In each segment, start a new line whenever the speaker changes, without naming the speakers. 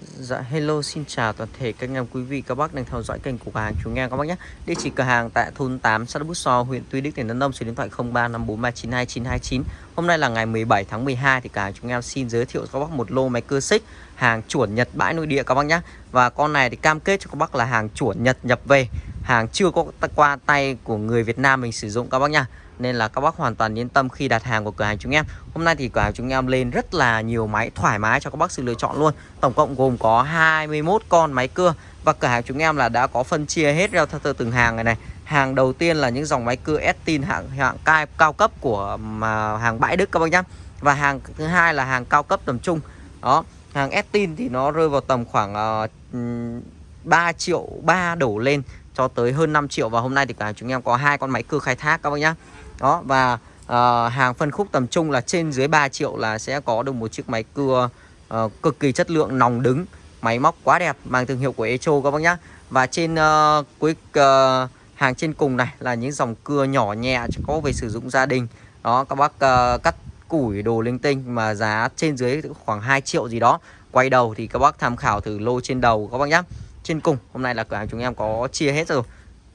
Dạ hello xin chào toàn thể các anh em quý vị các bác đang theo dõi kênh của cửa hàng chúng nghe các bác nhé. Địa chỉ cửa hàng tại thôn 8 xã Bút So, huyện Tuy Đức, tỉnh Đắk Nông, số điện thoại 0354392929. Hôm nay là ngày 17 tháng 12 thì cửa hàng chúng em xin giới thiệu cho các bác một lô máy cưa xích hàng chuẩn Nhật bãi nội địa các bác nhé. Và con này thì cam kết cho các bác là hàng chuẩn Nhật nhập về, hàng chưa có qua tay của người Việt Nam mình sử dụng các bác nhá nên là các bác hoàn toàn yên tâm khi đặt hàng của cửa hàng chúng em. Hôm nay thì cửa hàng chúng em lên rất là nhiều máy thoải mái cho các bác sự lựa chọn luôn. Tổng cộng gồm có 21 con máy cưa và cửa hàng chúng em là đã có phân chia hết ra theo từng hàng này này. Hàng đầu tiên là những dòng máy cưa Estin hạng hạng cao, cao cấp của mà hàng bãi Đức các bác nhá. Và hàng thứ hai là hàng cao cấp tầm trung. Đó hàng Estin thì nó rơi vào tầm khoảng ờ, uh, 3 triệu 3 đổ lên cho tới hơn 5 triệu. Và hôm nay thì cả chúng em có hai con máy cưa khai thác các bác nhá đó và uh, hàng phân khúc tầm trung là trên dưới 3 triệu là sẽ có được một chiếc máy cưa uh, cực kỳ chất lượng nòng đứng máy móc quá đẹp mang thương hiệu của Echo các bác nhá. Và trên uh, cuối uh, hàng trên cùng này là những dòng cưa nhỏ nhẹ có về sử dụng gia đình. Đó các bác uh, cắt củi đồ linh tinh mà giá trên dưới khoảng 2 triệu gì đó. Quay đầu thì các bác tham khảo thử lô trên đầu các bác nhá. Trên cùng hôm nay là cửa hàng chúng em có chia hết rồi.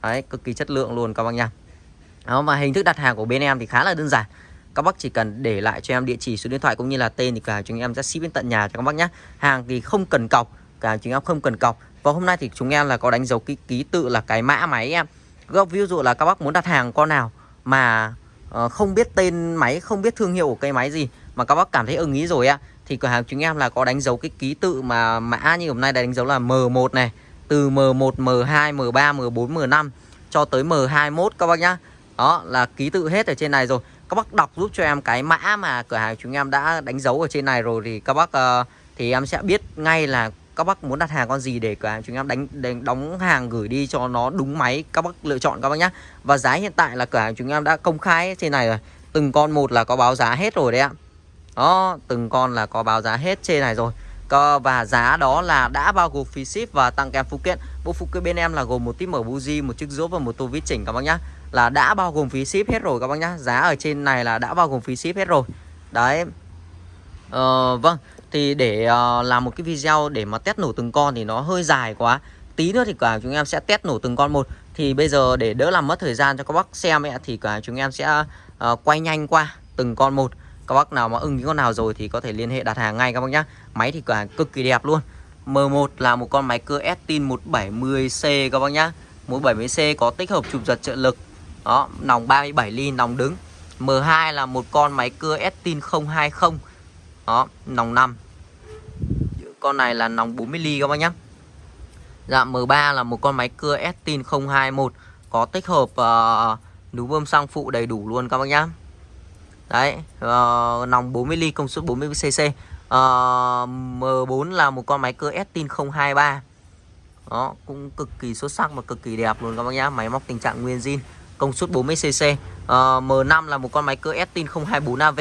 Đấy cực kỳ chất lượng luôn các bác nhá đó, và hình thức đặt hàng của bên em thì khá là đơn giản. Các bác chỉ cần để lại cho em địa chỉ số điện thoại cũng như là tên thì cả chúng em sẽ ship đến tận nhà cho các bác nhé hàng thì không cần cọc cả chúng em không cần cọc. Và hôm nay thì chúng em là có đánh dấu ký ký tự là cái mã máy em. Ví dụ là các bác muốn đặt hàng con nào mà uh, không biết tên máy không biết thương hiệu của cây máy gì mà các bác cảm thấy ưng ý rồi ạ thì cửa hàng chúng em là có đánh dấu cái ký tự mà mã như hôm nay đánh dấu là M1 này từ M1 M2 M3 M4 M5 cho tới M21 các bác nhá đó là ký tự hết ở trên này rồi. Các bác đọc giúp cho em cái mã mà cửa hàng chúng em đã đánh dấu ở trên này rồi thì các bác uh, thì em sẽ biết ngay là các bác muốn đặt hàng con gì để cửa hàng chúng em đánh, đánh đóng hàng gửi đi cho nó đúng máy. Các bác lựa chọn các bác nhá. Và giá hiện tại là cửa hàng chúng em đã công khai trên này rồi. Từng con một là có báo giá hết rồi đấy ạ. Đó từng con là có báo giá hết trên này rồi. Và giá đó là đã bao gồm phí ship và tặng kèm phụ kiện. Bộ phụ kiện bên em là gồm một tip mở buji một chiếc rũa và một tô vít chỉnh các bác nhá là đã bao gồm phí ship hết rồi các bác nhá. Giá ở trên này là đã bao gồm phí ship hết rồi. Đấy. Ờ, vâng. Thì để uh, làm một cái video để mà test nổ từng con thì nó hơi dài quá. Tí nữa thì cả chúng em sẽ test nổ từng con một. Thì bây giờ để đỡ làm mất thời gian cho các bác xem ấy, thì cả chúng em sẽ uh, quay nhanh qua từng con một. Các bác nào mà ưng những con nào rồi thì có thể liên hệ đặt hàng ngay các bác nhá. Máy thì cả cực kỳ đẹp luôn. M1 là một con máy cưa Estin 170C các bác nhá. 170C có tích hợp chụp giật trợ lực đó nòng 37 ly nòng đứng. M2 là một con máy cưa Estin 020 đó nòng 5 con này là nòng 40 ly các bác nhá. Dạ M3 là một con máy cưa Estin 021 có tích hợp ờ, uh, núm bơm xăng phụ đầy đủ luôn các bác nhá. Đấy, uh, nòng 40 ly công suất 40 cc. Uh, M4 là một con máy cưa Estin 023. Đó, cũng cực kỳ xuất sắc và cực kỳ đẹp luôn các bác nhá. Máy móc tình trạng nguyên zin, công suất 40 cc. Uh, M5 là một con máy cưa Estin 024 AV.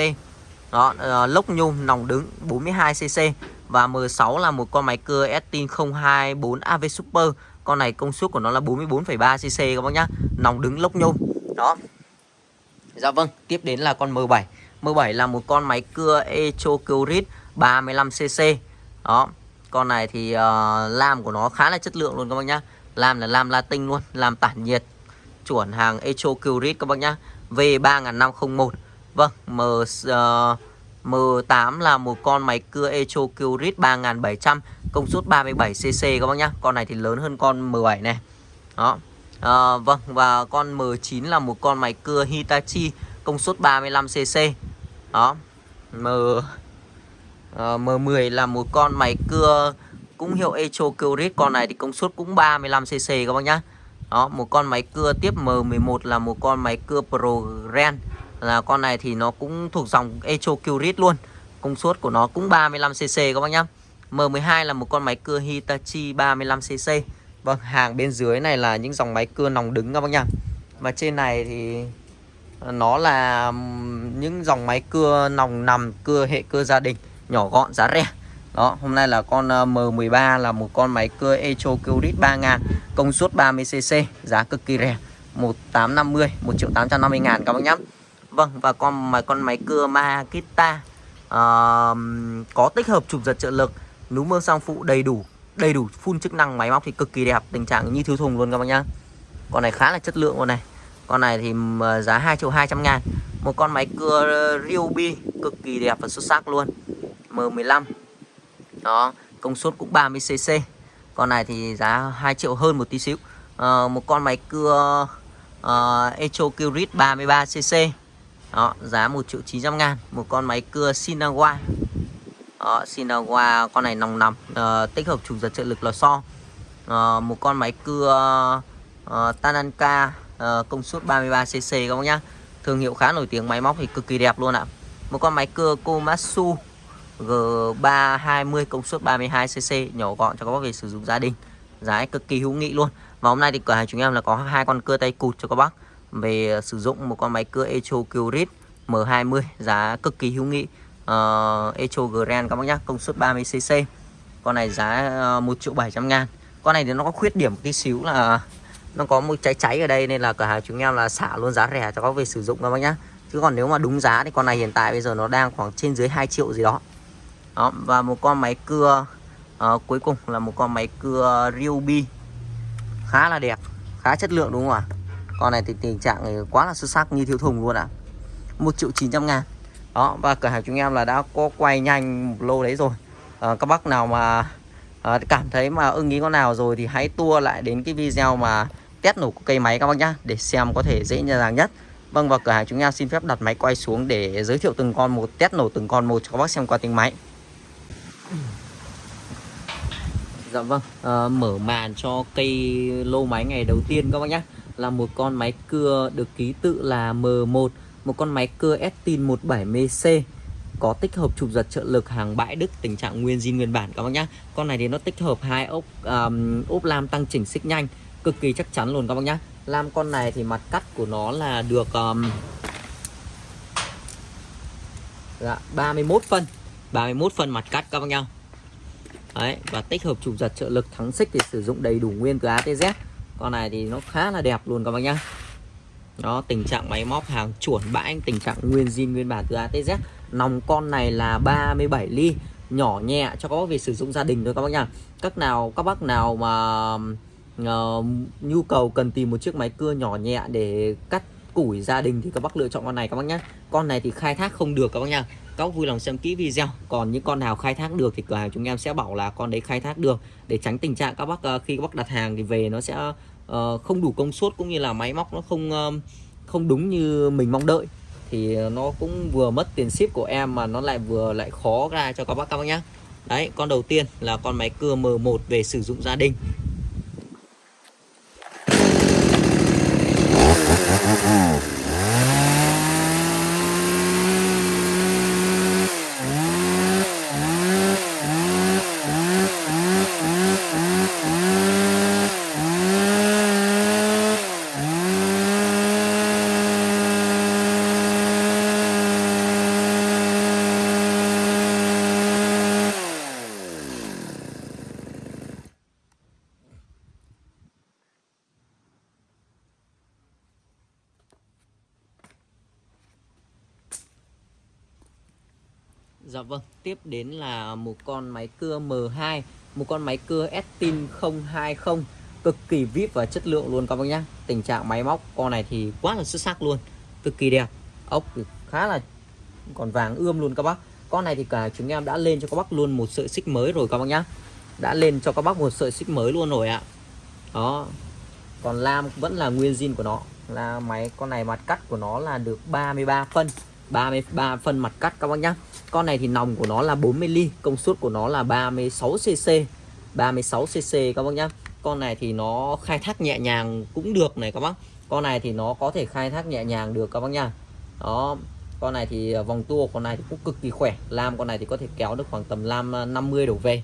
Đó, uh, lốc nhôm nòng đứng 42 cc và M6 là một con máy cưa Estin 024 AV Super. Con này công suất của nó là 44,3 cc các bác nhá. Nòng đứng lốc nhôm. Đó, Dạ vâng, tiếp đến là con M7 M7 là một con máy cưa Echo Curit 35cc Đó, con này thì uh, lam của nó khá là chất lượng luôn các bác nhá Lam là lam Latin luôn, lam tản nhiệt Chuẩn hàng Echo Curit các bác nhá. V3501. Vâng, M, ờ, uh, M8 là một con máy cưa Echo Curit 3700 Công suất 37cc các bác nhá. Con này thì lớn hơn con M7 này. Đó, à, Vâng và con M9 là một con máy cưa Hitachi công suất 35cc Đó. M ờ, uh, M10 là một con máy cưa cũng hiệu Echo Curit. Con này thì công suất cũng 35cc các bác nhá. Đó một con máy cưa tiếp M11 là một con máy cưa ProGen là con này thì nó cũng thuộc dòng Echo Curit luôn công suất của nó cũng 35cc các bác nhá M12 là một con máy cưa Hitachi 35cc Vâng, hàng bên dưới này là những dòng máy cưa nòng đứng các bác nhá. Và trên này thì ờ, nó là những dòng máy cưa nòng nằm, cưa hệ cưa gia đình, nhỏ gọn giá rẻ. Đó, hôm nay là con ờ, M13 là một con máy cưa Echo Curit 3000, công suất 30cc, giá cực kỳ rẻ. 1850, 1 triệu 850 ngàn các bác nhé Vâng, và con mà con máy cưa Makita uh, có tích hợp chụp giật trợ lực núm mương sang phụ đầy đủ đầy đủ full chức năng máy móc thì cực kỳ đẹp tình trạng như thiếu thùng luôn các bác nhá. Con này khá là chất lượng con này. Con này thì giá 2 triệu 200 ngàn. Một con máy cưa ờ, Ryobi cực kỳ đẹp và xuất sắc luôn. M15 đó công suất cũng 30cc con này thì giá 2 triệu hơn một tí xíu. À, một con máy cưa uh, Echo Curit 33cc đó, giá 1 triệu 900 ngàn. Một con máy cưa Sinawa đó, Sinawa con này nòng nằm uh, ờ, tích hợp trục giật trợ lực lò xo. Uh, một con máy cưa uh, Tananka uh, công suất 33cc các bác nhá. Thương hiệu khá nổi tiếng máy móc thì cực kỳ đẹp luôn ạ. Một con máy cưa Komatsu. G320 công suất 32cc nhỏ gọn cho các bác về sử dụng gia đình. Giá cực kỳ hữu nghị luôn. Và hôm nay thì cửa hàng chúng em là có hai con cưa tay cụt cho các bác. Về sử dụng một con máy cưa Echo Curit M20 giá cực kỳ hữu nghị. Uh, Echo Grand các bác nhá công suất 30cc con này giá ờ, uh, 1 triệu 700 ngàn. Con này thì nó có khuyết điểm tí xíu là nó có một cháy cháy ở đây nên là cửa hàng chúng em là xả luôn giá rẻ cho các về sử dụng các bác nhá. Chứ còn nếu mà đúng giá thì con này hiện tại bây giờ nó đang khoảng trên dưới 2 triệu gì đó đó và một con máy cưa uh, cuối cùng là một con máy cưa Ryobi. Khá là đẹp khá chất lượng đúng không ạ? Con này thì tình trạng quá là xuất sắc như thiếu thùng luôn ạ. À. 1 triệu 900 ngàn. Đó và cửa hàng chúng em là đã có quay nhanh một lô đấy rồi. À, các bác nào mà à, cảm thấy mà ưng ý con nào rồi thì hãy tua lại đến cái video mà test nổ cây máy các bác nhá để xem có thể dễ dàng nhất. Vâng và cửa hàng chúng em xin phép đặt máy quay xuống để giới thiệu từng con một test nổ từng con một cho các bác xem qua tiếng máy. Dạ vâng, à, mở màn cho cây lô máy ngày đầu tiên các bác nhé. Là một con máy cưa được ký tự là M1 Một con máy cưa Estin 17MC Có tích hợp trục giật trợ lực hàng bãi Đức tình trạng nguyên zin nguyên bản các bác nhé. Con này thì nó tích hợp hai ốp um, ốp lam tăng chỉnh xích nhanh Cực kỳ chắc chắn luôn các bác nhé. Lam con này thì mặt cắt của nó là được um, dạ, 31 phân 31 phân mặt cắt các bác nhau. Đấy, và tích hợp trục giật trợ lực thắng xích thì sử dụng đầy đủ nguyên từ ATZ con này thì nó khá là đẹp luôn các bác nhá. Đó tình trạng máy móc hàng chuẩn bãi tình trạng nguyên zin nguyên bản từ ATZ nòng con này là 37 ly nhỏ nhẹ cho các bác về sử dụng gia đình thôi các bác nhá. Các nào các bác nào mà uh, nhu cầu cần tìm một chiếc máy cưa nhỏ nhẹ để cắt củi gia đình thì các bác lựa chọn con này các bác nhá. Con này thì khai thác không được các bác nhá các bác vui lòng xem kỹ video. Còn những con nào khai thác được thì cửa hàng chúng em sẽ bảo là con đấy khai thác được. Để tránh tình trạng các bác uh, khi các bác đặt hàng thì về nó sẽ uh, không đủ công suất cũng như là máy móc nó không uh, không đúng như mình mong đợi. Thì nó cũng vừa mất tiền ship của em mà nó lại vừa lại khó ra cho các bác các bác nhá. Đấy con đầu tiên là con máy cưa M1 về sử dụng gia đình. Dạ vâng, tiếp đến là một con máy cưa M2 Một con máy cưa Estin 020 Cực kỳ vip và chất lượng luôn các bác nhá. Tình trạng máy móc con này thì quá là xuất sắc luôn Cực kỳ đẹp Ốc thì khá là còn vàng ươm luôn các bác. Con này thì cả chúng em đã lên cho các bác luôn một sợi xích mới rồi các bác nhá. Đã lên cho các bác một sợi xích mới luôn rồi ạ. Đó Còn lam vẫn là nguyên zin của nó. Là máy con này mặt cắt của nó là được 33 phân. 33 phân mặt cắt các bác nhá. Con này thì nòng của nó là 40 ly, công suất của nó là 36 cc 36 cc các bác nhá. Con này thì nó khai thác nhẹ nhàng cũng được này các bác. Con này thì nó có thể khai thác nhẹ nhàng được các bác nhá. Đó, con này thì à, vòng tua con này thì cũng cực kỳ khỏe. Lam con này thì có thể kéo được khoảng tầm lam à, 50 đổ về.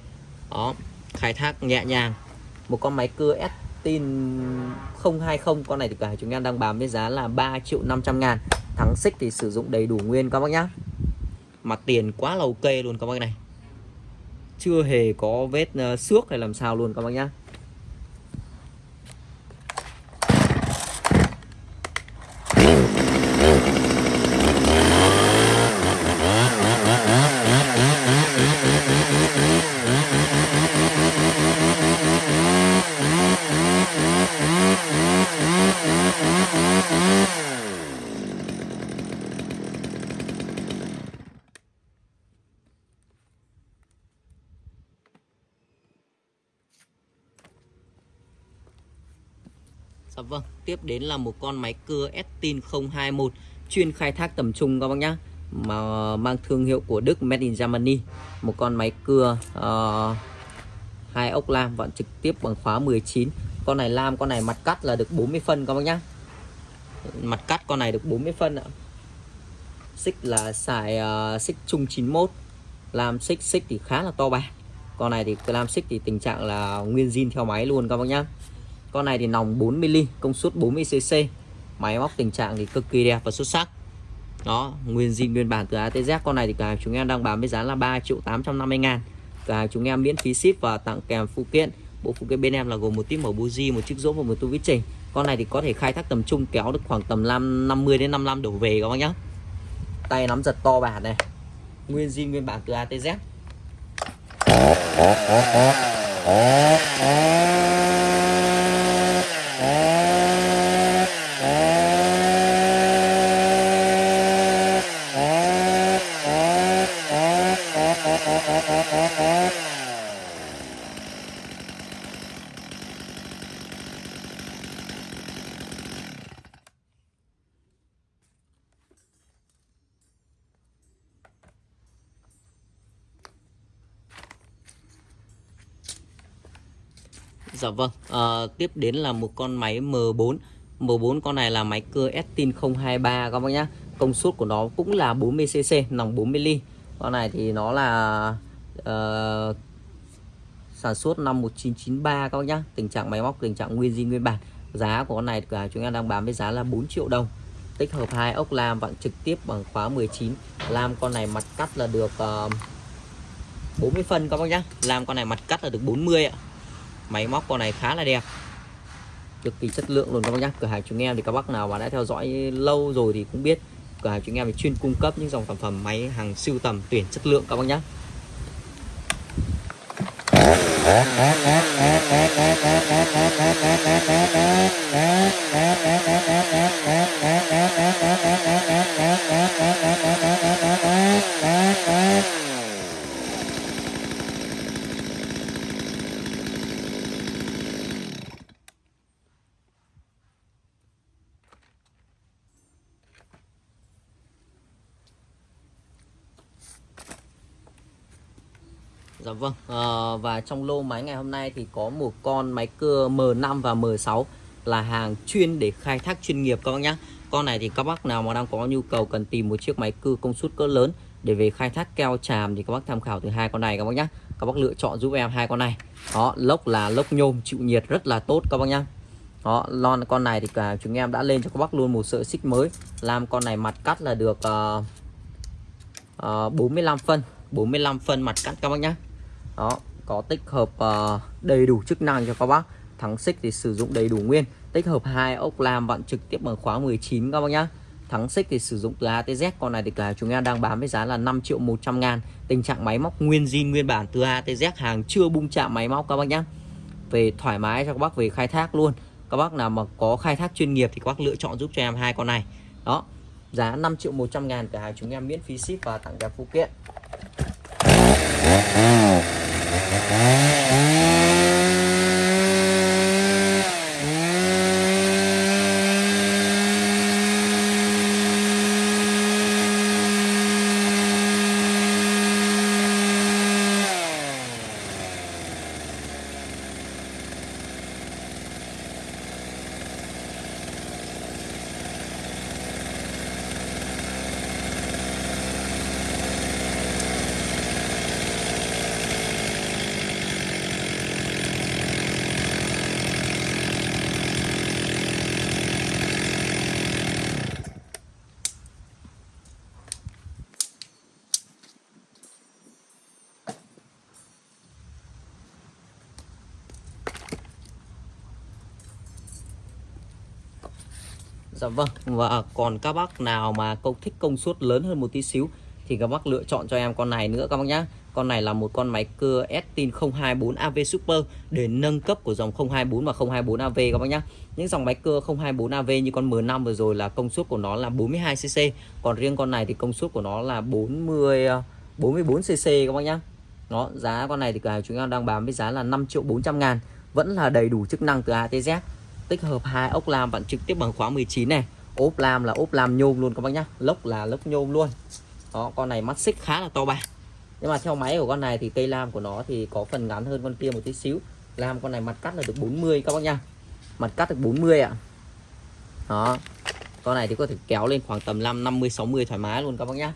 Đó, khai thác nhẹ nhàng. Một con máy cưa Estin 020 con này thì cả chúng em đang bán với giá là 3 triệu 500 ngàn thắng xích thì sử dụng đầy đủ nguyên các bác nhá. Mặt tiền quá là ok luôn các bác này. Chưa hề có vết uh, xước hay làm sao luôn các bác nhá Dạ vâng, tiếp đến là một con máy cưa Estin 021 chuyên khai thác tầm trung các bác nhá. Mà mang thương hiệu của Đức Made in Germany. Một con máy cưa uh, ờ, hai ốc lam vận trực tiếp bằng khóa 19. Con này lam, con này mặt cắt là được 40 phân các bác nhá. Mặt cắt con này được 40 phân ạ. Xích là xài uh, xích trung 91. Lam xích xích thì khá là to bà. Con này thì lam xích thì tình trạng là nguyên zin theo máy luôn các bác nhá. Con này thì nòng 4mm, công suất 40cc. Máy móc tình trạng thì cực kỳ đẹp và xuất sắc. Đó, nguyên zin nguyên bản từ ATZ. Con này thì cả chúng em đang bán với giá là 3 triệu 850 ngàn. Cả chúng em miễn phí ship và tặng kèm phụ kiện. Bộ phụ kiện bên em là gồm một tiếp màu buji, một chiếc rỗ và một tu vít trình. Con này thì có thể khai thác tầm trung kéo được khoảng tầm 5 50 đến 55 đổ về các bác nhá. Tay nắm giật to bản này. Nguyên zin nguyên bản từ ATZ. Dạ vâng, à, tiếp đến là một con máy M4 M4 con này là máy cưa Estin 023 các bác nhá. Công suất của nó cũng là 40cc, nòng 40 ly. Con này thì nó là uh, sản xuất năm 1993 các bác nhá. Tình trạng máy móc, tình trạng nguyên zin nguyên bản. Giá của con này cả chúng em đang bán với giá là 4 triệu đồng. Tích hợp hai ốc lam vặn trực tiếp bằng khóa 19 Lam con này mặt cắt là được ờ, uh, 40 phân các bác nhá. Lam con này mặt cắt là được 40 ạ máy móc con này khá là đẹp. Cực kỳ chất lượng luôn các bác nhá. Cửa hàng chúng em thì các bác nào mà đã theo dõi lâu rồi thì cũng biết cửa hàng chúng em thì chuyên cung cấp những dòng sản phẩm máy hàng siêu tầm tuyển chất lượng các bác nhá. Dạ vâng à, Và trong lô máy ngày hôm nay thì có một con máy cưa M5 và M6 Là hàng chuyên để khai thác chuyên nghiệp các bác nhé Con này thì các bác nào mà đang có nhu cầu cần tìm một chiếc máy cưa công suất cỡ lớn Để về khai thác keo tràm thì các bác tham khảo từ hai con này các bác nhé Các bác lựa chọn giúp em hai con này. Đó lốc là lốc nhôm chịu nhiệt rất là tốt các bác nhé đó, lon con này thì cả chúng em đã lên cho các bác luôn một sợi xích mới. Làm con này mặt cắt là được uh, uh, 45 phân 45 phân mặt cắt các bác nhé đó có tích hợp uh, đầy đủ chức năng cho các bác. Thắng xích thì sử dụng đầy đủ nguyên. Tích hợp hai ốc lam vặn trực tiếp bằng khóa 19 các bác nhá. Thắng xích thì sử dụng từ ATZ con này thì cả chúng em đang bán với giá là 5 triệu 100 ngàn. Tình trạng máy móc nguyên zin nguyên bản từ ATZ hàng chưa bung chạm máy móc các bác nhá. Về thoải mái cho các bác về khai thác luôn. Các bác nào mà có khai thác chuyên nghiệp thì các bác lựa chọn giúp cho em hai con này. Đó giá 5 triệu 100 ngàn. Cả hàng chúng em miễn phí ship và tặng kèm phụ kiện. Música Dạ vâng và còn các bác nào mà công thích công suất lớn hơn một tí xíu thì các bác lựa chọn cho em con này nữa các bác nhá. Con này là một con máy cưa Estin 024 AV Super để nâng cấp của dòng 024 và 024 AV các bác nhá. Những dòng máy cưa 024 AV như con M5 vừa rồi là công suất của nó là 42cc còn riêng con này thì công suất của nó là 40 44cc à, các bác nhá. Đó, giá con này thì cả chúng em đang bán với giá là 5 triệu 400 ngàn, vẫn là đầy đủ chức năng từ ATZ tích hợp hai ốc lam bạn trực tiếp bằng khóa 19 này. Ốp lam là ốp lam nhôm luôn các bác nhá. Lốc là lốc nhôm luôn. Đó, con này mắt xích khá là to ba nhưng mà theo máy của con này thì cây lam của nó thì có phần ngắn hơn con kia một tí xíu. Lam con này mặt cắt là được 40 các bác nhá. Mặt cắt được 40 ạ. Đó. Con này thì có thể kéo lên khoảng tầm 5 50 60 thoải mái luôn các bác nhá.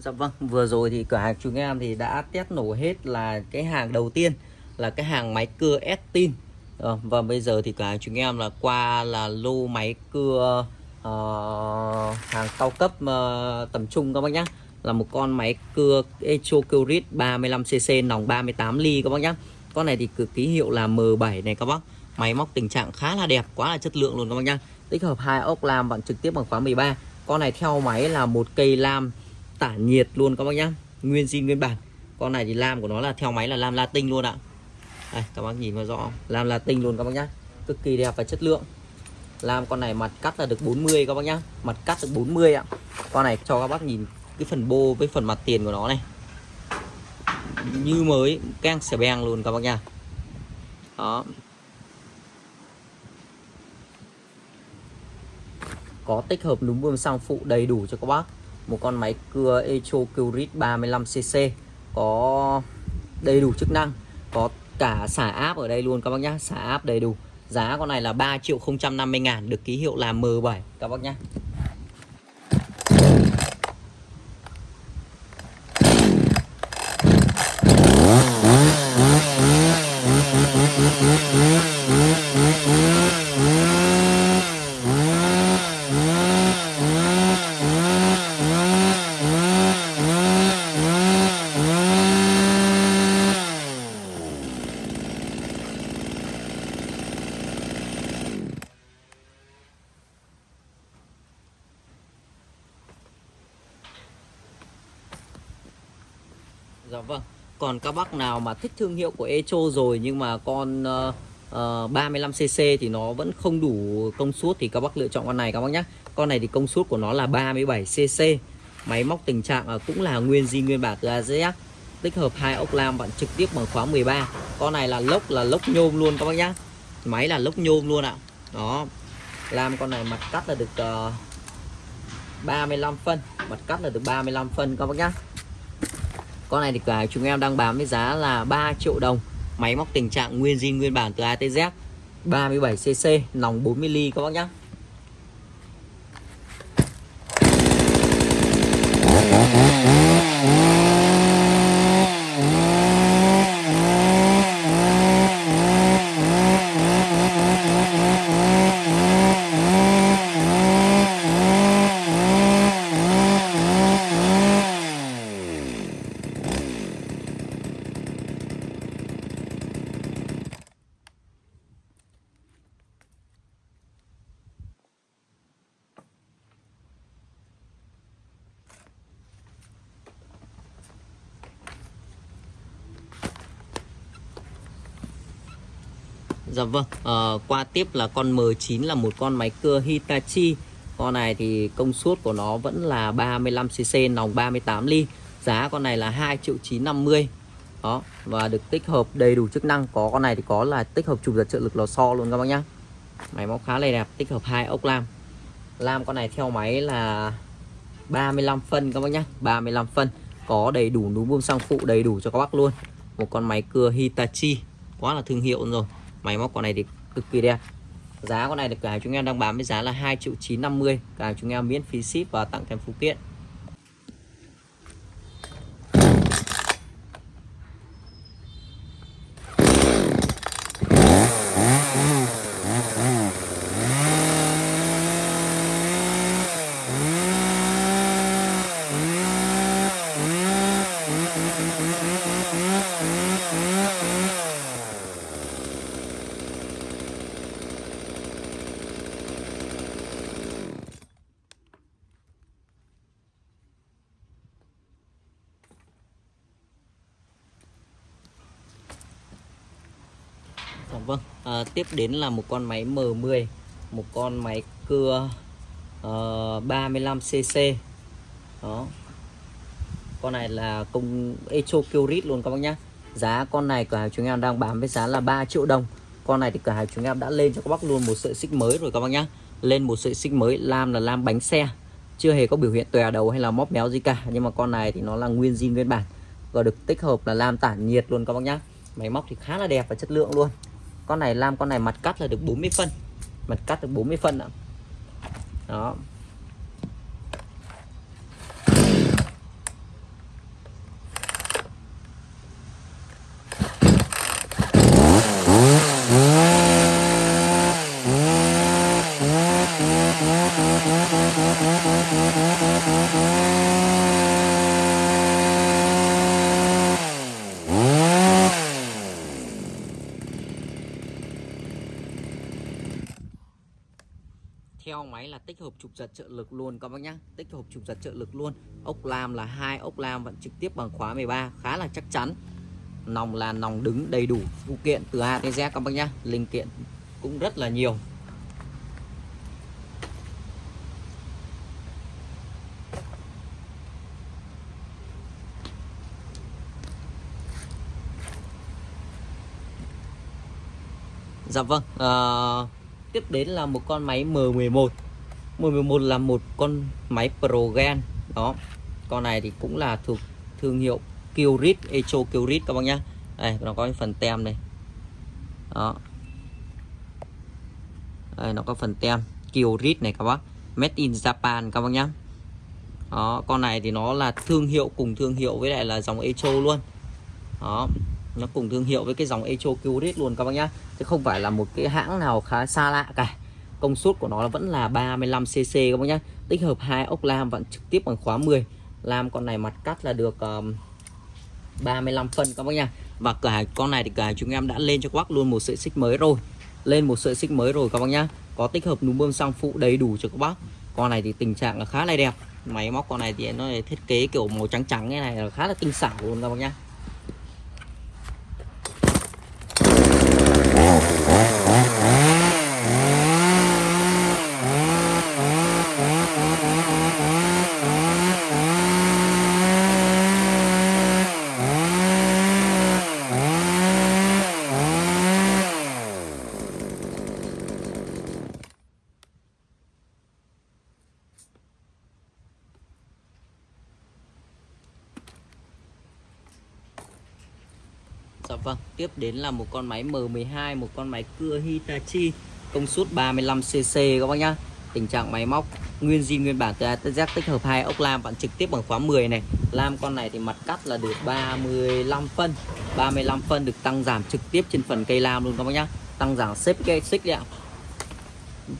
Dạ vâng, vừa rồi thì cửa hàng chúng em thì đã test nổ hết là cái hàng đầu tiên là cái hàng máy cưa Estin ờ, dạ vâng, Và bây giờ thì cửa hàng chúng em là qua là lô máy cưa uh, hàng cao cấp uh, tầm trung các bác nhé Là một con máy cưa Echo Curit 35cc nòng 38 ly các bác nhé Con này thì cực ký hiệu là M7 này các bác. Máy móc tình trạng khá là đẹp, quá là chất lượng luôn các bác nhé Tích hợp hai ốc lam bạn trực tiếp bằng khóa 13 Con này theo máy là một cây lam tản nhiệt luôn các bác nhá. Nguyên zin nguyên bản. Con này thì lam của nó là theo máy là lam latin luôn ạ. Đây, các bác nhìn vào rõ lam latin luôn các bác nhá. Cực kỳ đẹp và chất lượng. Lam con này mặt cắt là được 40 các bác nhá. Mặt cắt được 40 ạ. Con này cho các bác nhìn cái phần bô với phần mặt tiền của nó này. Như mới, keng xẻ beng luôn các bác nhá. Đó. Có tích hợp núm bơm sang phụ đầy đủ cho các bác một con máy cưa Echo Curit 35cc có đầy đủ chức năng, có cả xả áp ở đây luôn các bác nhá. Xả áp đầy đủ. Giá con này là 3 triệu 050 ngàn, được ký hiệu là M7 các bác nhá Dạ vâng. Còn các bác nào mà thích thương hiệu của Echo rồi nhưng mà con uh, uh, 35cc thì nó vẫn không đủ công suất thì các bác lựa chọn con này các bác nhé. Con này thì công suất của nó là 37cc. Máy móc tình trạng uh, cũng là nguyên di nguyên bản từ AZF. Tích hợp hai ốc lam bạn trực tiếp bằng khóa 13. Con này là lốc là lốc nhôm luôn các bác nhé. Máy là lốc nhôm luôn ạ. Đó. làm con này mặt cắt là được ờ, uh, 35 phân, mặt cắt là được 35 phân các bác nhé. Con này thì cả chúng em đang bán với giá là 3 triệu đồng. Máy móc tình trạng nguyên zin, nguyên bản từ ATZ 37cc nòng 40mm các bác nhé Dạ vâng, à, qua tiếp là con M9 là một con máy cưa Hitachi. Con này thì công suất của nó vẫn là 35cc nòng 38 ly. Giá con này là 2 triệu 950 Đó, và được tích hợp đầy đủ chức năng. Có con này thì có là tích hợp chụp giật trợ lực lò xo luôn các bác nhá. Máy móc khá là đẹp, tích hợp hai ốc lam. Lam con này theo máy là 35 phân các bác nhá 35 phân. Có đầy đủ núm bơm xăng phụ đầy đủ cho các bác luôn. Một con máy cưa Hitachi. Quá là thương hiệu rồi máy móc con này thì cực kỳ đẹp. Giá con này được cả chúng em đang bán với giá là 2 triệu 950 cả chúng em miễn phí ship và tặng kèm phụ kiện. Vâng à, tiếp đến là một con máy M10 một con máy cưa ờ, uh, 35cc đó. Con này là công Echo Kyrit luôn các bác nhá. Giá con này cửa hàng chúng em đang bán với giá là 3 triệu đồng. Con này thì cửa hàng chúng em đã lên cho các bác luôn một sợi xích mới rồi các bác nhá. Lên một sợi xích mới lam là lam bánh xe. Chưa hề có biểu hiện tòe đầu hay là móp méo gì cả. Nhưng mà con này thì nó là nguyên zin nguyên bản. Và được tích hợp là lam tản nhiệt luôn các bác nhá. Máy móc thì khá là đẹp và chất lượng luôn con này lam con này mặt cắt là được 40 phân. Mặt cắt được 40 phân ạ. Đó. Theo máy là tích hợp trục giật trợ lực luôn. Các bác nhá tích hợp trục giật trợ lực luôn. Ốc lam là hai ốc lam vẫn trực tiếp bằng khóa 13 khá là chắc chắn. Nòng là nòng đứng đầy đủ. Phụ kiện từ A đến Z các bác nhá linh kiện cũng rất là nhiều. Dạ vâng uh, Tiếp đến là một con máy M11 M11 là một con máy Progen Đó, Con này thì cũng là thuộc thương hiệu Kyrit Echo Kyrit các bác nhá. Đây, nó có phần tem này. Đó. Đây, nó có phần tem Kyrit này các bác. Made in Japan các bác nhá. Đó, con này thì nó là thương hiệu cùng thương hiệu với lại là dòng Echo luôn. Đó nó cùng thương hiệu với cái dòng Echo Kyrit luôn các bác nhá. Chứ không phải là một cái hãng nào khá xa lạ cả. Công suất của nó vẫn là 35cc các bác nhá. Tích hợp hai ốc lam vẫn trực tiếp bằng khóa 10 lam con này mặt cắt là được um, 35 phân các bác nha và cửa hàng con này thì cửa hàng chúng em đã lên cho các bác luôn một sợi xích mới rồi. Lên một sợi xích mới rồi các bác nhá. Có tích hợp núm bơm xăng phụ đầy đủ cho các bác. Con này thì tình trạng là khá là đẹp. Máy móc con này thì nó thiết kế kiểu màu trắng trắng như này là khá là tinh xảo luôn các bác nhá. Đến là một con máy M12, một con máy cưa Hitachi công suất 35cc các bác nhá. Tình trạng máy móc nguyên zin nguyên bản từ A tới Z tích hợp hai ốc lam bạn trực tiếp bằng khóa 10 này. Lam con này thì mặt cắt là được 35 phân. 35 phân được tăng giảm trực tiếp trên phần cây lam luôn các bác nhá. Tăng giảm xếp cây xích đấy ạ.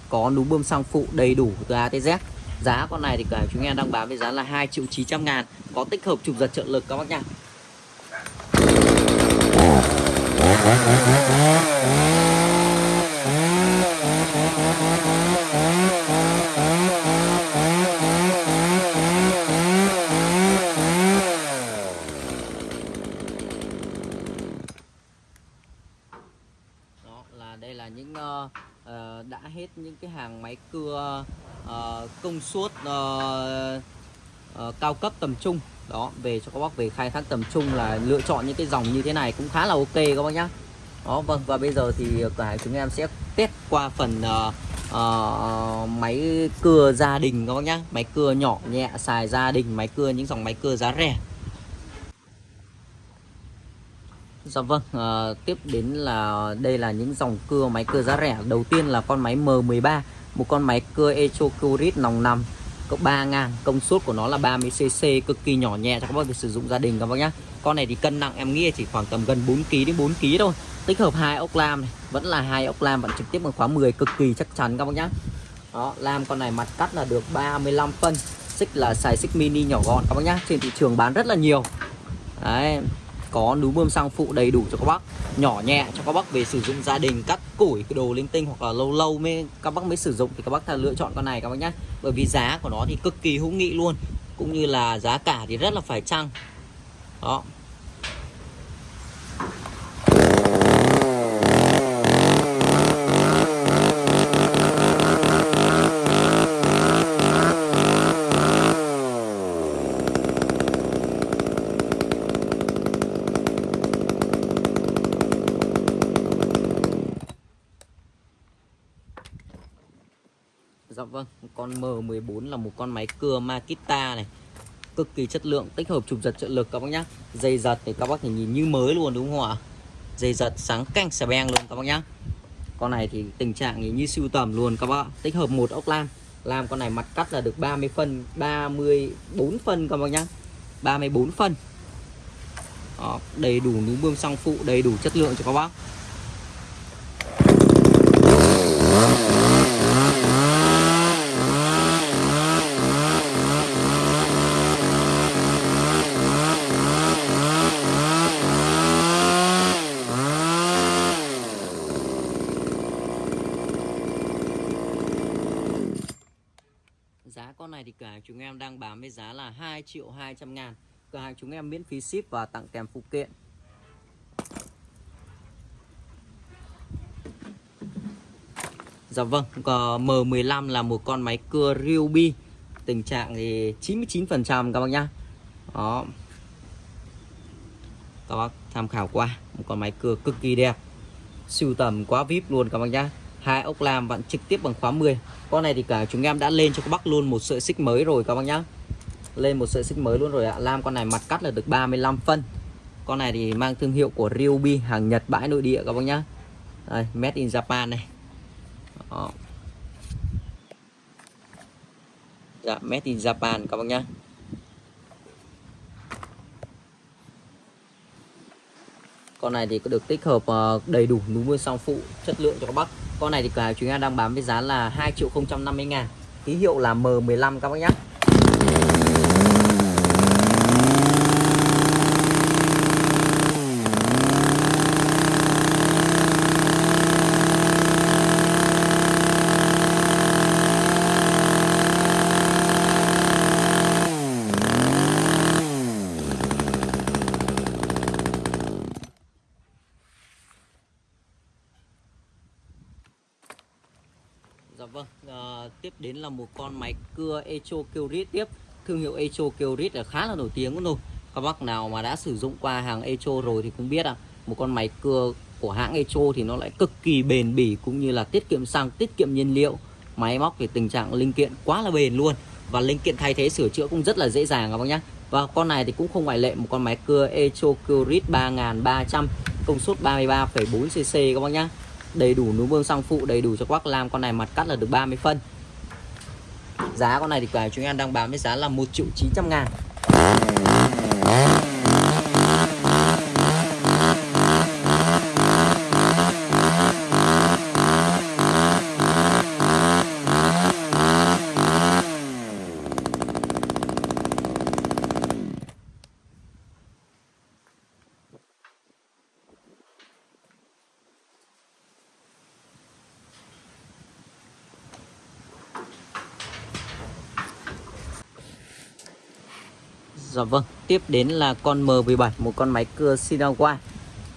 Có núm bơm xăng phụ đầy đủ từ A tới Z. Giá con này thì cả chúng em đang bán với giá là 2 triệu 900 ngàn Có tích hợp trục giật trợ lực các bác nhá đó là đây là những uh, uh, đã hết những cái hàng máy cưa uh, công suất uh, uh, cao cấp tầm trung. Đó về cho các bác về khai thác tầm trung là lựa chọn những cái dòng như thế này cũng khá là ok các bác nhá. Đó vâng và bây giờ thì ờ, cả chúng em sẽ test qua phần uh, uh, máy cưa gia đình các bác nhá. Máy cưa nhỏ nhẹ xài gia đình máy cưa những dòng máy cưa giá rẻ. Dạ vâng, à, tiếp đến là đây là những dòng cưa máy cưa giá rẻ. Đầu tiên là con máy M13 Một con máy cưa Echo Curit nòng nằm có 3 ngàn công suất của nó là 30cc cực kỳ nhỏ nhẹ cho các bác để sử dụng gia đình các bác nhá. Con này thì cân nặng, em nghĩ chỉ khoảng tầm gần 4 kg đến 4 kg thôi. Tích hợp hai ốc lam này, vẫn là hai ốc lam, vẫn trực tiếp bằng khóa 10 cực kỳ chắc chắn các bác nhá. Đó, lam con này mặt cắt là được 35 phân. Xích là xài xích mini nhỏ gọn các bác nhá. Trên thị trường bán rất là nhiều. Đấy có núm bơm xăng phụ đầy đủ cho các bác. Nhỏ nhẹ cho các bác về sử dụng gia đình, cắt củi, cái đồ linh tinh hoặc là lâu lâu mới các bác mới sử dụng thì các bác lựa chọn con này các bác nhé bởi vì giá của nó thì cực kỳ hữu nghị luôn, cũng như là giá cả thì rất là phải chăng. Đó. Dạ vâng, con M14 là một con máy cưa Makita này. Cực kỳ chất lượng, tích hợp chụp giật trợ lực các bác nhá. Dây giật thì các bác thể nhìn như mới luôn đúng không ạ? Dây giật sáng canh xà beng luôn các bác nhá. Con này thì tình trạng như siêu tầm luôn các bác Tích hợp một ốc lam. Làm con này mặt cắt là được 30 phân 34 phân các bác nhá. 34 phân. Đó, Đầy đủ núm bơm xăng phụ Đầy đủ chất lượng cho các bác Giá con này thì cửa hàng chúng em đang bán với giá là 2 triệu 200 ngàn. Cửa hàng chúng em miễn phí ship và tặng kèm phụ kiện. Dạ vâng, M15 là một con máy cưa Ryobi. Tình trạng thì 99% các bác nhá. Đó. Các bác tham khảo qua Một con máy cưa cực kỳ đẹp. Siêu tầm quá vip luôn các bác nhá. Hai ốc lam vặn trực tiếp bằng khóa 10 con này thì cả chúng em đã lên cho các bác luôn một sợi xích mới rồi các bác nhá lên một sợi xích mới luôn rồi ạ. Lam con này mặt cắt là được 35 phân. Con này thì mang thương hiệu của Ryobi hàng Nhật bãi nội địa các bác nhá. Đây, made in Japan này. Đó. dạ made in Japan các bác nhá. Con này thì có được tích hợp ờ, đầy đủ núm mưa song phụ chất lượng cho các bác. Con này thì cả chúng ta đang bán với giá là 2 triệu 050 ngàn. Ký hiệu là M15 các bác nhé Dạ vâng, à, tiếp đến là một con máy cưa Echo Kyrit tiếp. Thương hiệu Echo Kyrit là khá là nổi tiếng rồi. Các bác nào mà đã sử dụng qua hàng Echo rồi thì cũng biết à Một con máy cưa của hãng Echo thì nó lại cực kỳ bền bỉ cũng như là tiết kiệm xăng, tiết kiệm nhiên liệu. Máy móc thì tình trạng linh kiện quá là bền luôn Và linh kiện thay thế sửa chữa cũng rất là dễ dàng các bác nhé Và con này thì cũng không ngoại lệ một con máy cưa Echo Kyrit 3300 công suất 33,4cc các bác nhé đầy đủ núm bơm xăng phụ đầy đủ cho quắc làm con này mặt cắt là được 30 phân giá con này thì cả chúng em đang bán với giá là 1 triệu 900 ngàn. Dạ vâng, tiếp đến là con M17, một con máy cưa Sinawa.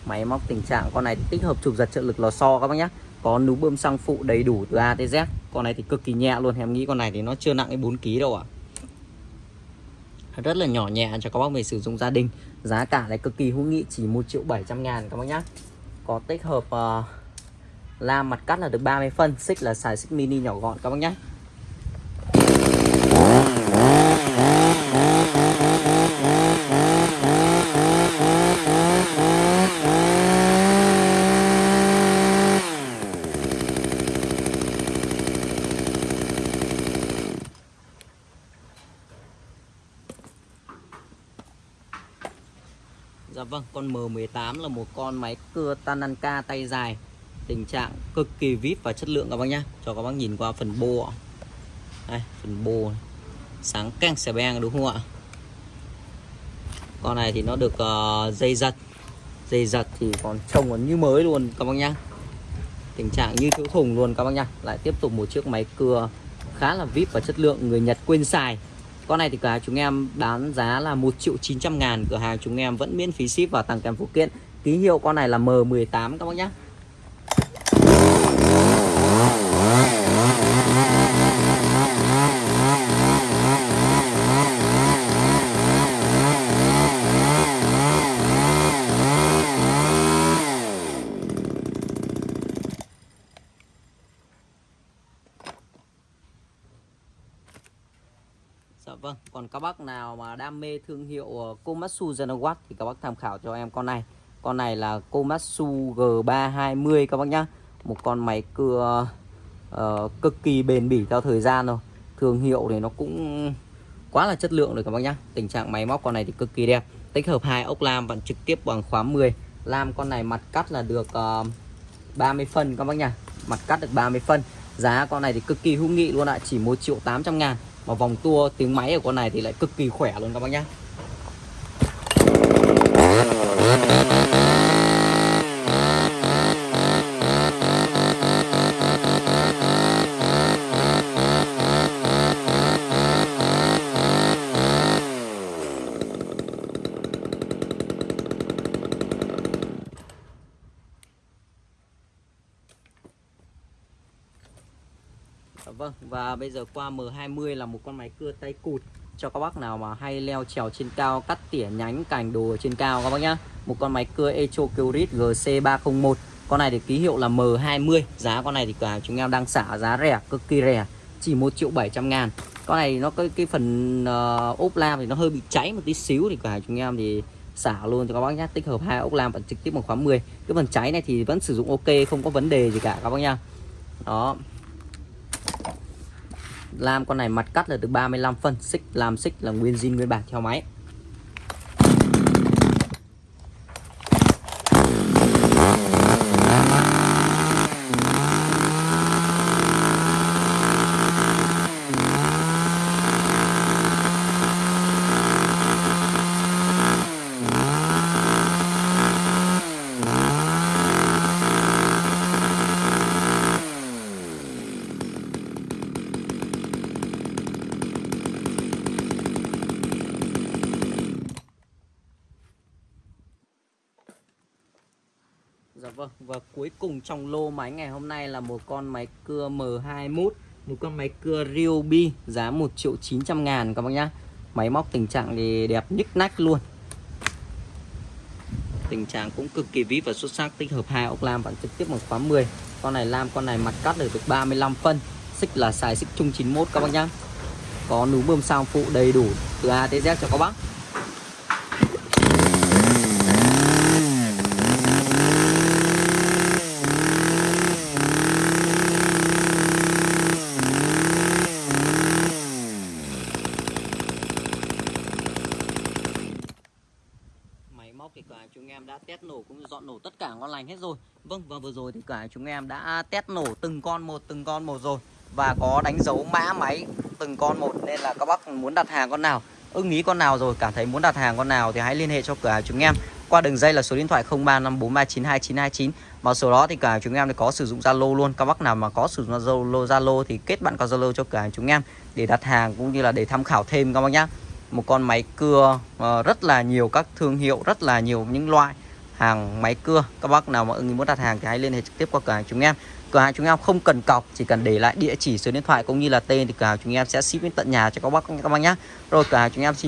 Máy móc tình trạng con này tích hợp chụp giật trợ lực lò xo các bác nhé. Có núm bơm xăng phụ đầy đủ từ A tới Z. Con này thì cực kỳ nhẹ luôn, em nghĩ con này thì nó chưa nặng đến 4 kg đâu ạ. À. Rất là nhỏ nhẹ cho các bác về sử dụng gia đình. Giá cả này cực kỳ hữu nghị chỉ 1 triệu 700 ngàn các bác nhé. Có tích hợp ờ, uh, lam mặt cắt là được 30 phân, xích là xài xích mini nhỏ gọn các bác nhé. Vâng, con M18 là một con máy cưa Tananka tay dài. Tình trạng cực kỳ vip và chất lượng các bác nhá. Cho các bác nhìn qua phần bô Đây, phần bô này. Sáng căng xẻ beng đúng không ạ? Con này thì nó được uh, dây giật. Dây giật thì còn trông còn như mới luôn các bác nhá. Tình trạng như thiếu thùng luôn các bác nhá. Lại tiếp tục một chiếc máy cưa khá là vip và chất lượng Người Nhật quên xài con này thì cửa hàng chúng em bán giá là 1 triệu 900 ngàn, Cửa hàng chúng em vẫn miễn phí ship và tặng kèm phụ kiện. Ký hiệu con này là M18 các bác nhé Dạ vâng, còn các bác nào mà đam mê thương hiệu ờ, Komatsu Zenowatt thì các bác tham khảo cho em con này. Con này là Komatsu G320 các bác nhá. Một con máy cưa uh, cực kỳ bền bỉ theo thời gian rồi. Thương hiệu thì nó cũng quá là chất lượng rồi các bác nhá. Tình trạng máy móc con này thì cực kỳ đẹp. Tích hợp hai ốc lam vẫn trực tiếp bằng khóa 10. Lam con này mặt cắt là được ờ, uh, 30 phân các bác nhá. Mặt cắt được 30 phân. Giá con này thì cực kỳ hữu nghị luôn ạ, chỉ 1 triệu 800 ngàn mà vòng tua tiếng máy của con này thì lại cực kỳ khỏe luôn các bác nhá Vâng và bây giờ qua M20 là một con máy cưa tay cụt cho các bác nào mà hay leo trèo trên cao cắt tỉa nhánh cành đồ trên cao các bác nhá. Một con máy cưa Echo Curit GC301 con này thì ký hiệu là M20 giá con này thì cả chúng em đang xả giá rẻ cực kỳ rẻ chỉ 1 triệu 700 ngàn. Con này nó cái cái phần uh, ốp lam thì nó hơi bị cháy một tí xíu thì cả chúng em thì xả luôn cho các bác nhá. Tích hợp hai ốc lam và trực tiếp một khóa 10 cái phần cháy này thì vẫn sử dụng ok không có vấn đề gì cả các bác nhá. Đó lam con này mặt cắt là từ 35 phân, xích, làm xích là nguyên zin nguyên bản theo máy Dạ vâng và cuối cùng trong lô máy ngày hôm nay là một con máy cưa M21 một con máy cưa Ryobi, giá 1 triệu 900 ngàn các bác nhá. Máy móc tình trạng thì đẹp nhức nách luôn. Tình trạng cũng cực kỳ vip và xuất sắc, tích hợp hai ốc lam vẫn trực tiếp bằng khóa 10 con này lam, con này mặt cắt được được 35 phân, xích là xài xích chung 91 các bác nhá. Có núm bơm sang phụ đầy đủ từ A tới Z cho các bác móc thì cả chúng em đã test nổ cũng như dọn nổ tất cả ngon lành hết rồi Vâng và vừa rồi thì cả chúng em đã test nổ từng con một từng con một rồi Và có đánh dấu mã máy từng con một. Nên là các bác muốn đặt hàng con nào ưng ý con nào rồi cảm thấy muốn đặt hàng con nào thì hãy liên hệ cho cửa hàng chúng em qua đường dây là số điện thoại 0354392929 mà số đó thì cả chúng em thì có sử dụng Zalo luôn. Các bác nào mà có sử dụng Zalo Zalo thì kết bạn qua Zalo cho cửa hàng chúng em để đặt hàng cũng như là để tham khảo thêm các bác nhé một con máy cưa uh, rất là nhiều các thương hiệu rất là nhiều những loại hàng máy cưa. Các bác nào mà ưng muốn đặt hàng thì hãy liên hệ trực tiếp qua cửa hàng chúng em. Cửa hàng chúng em không cần cọc, chỉ cần để lại địa chỉ số điện thoại cũng như là tên thì cửa hàng chúng em sẽ ship đến tận nhà cho các bác các bác nhé rồi, cửa hàng chúng em xin